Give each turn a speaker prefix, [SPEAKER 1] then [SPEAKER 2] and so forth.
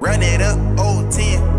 [SPEAKER 1] Run it up, old 10.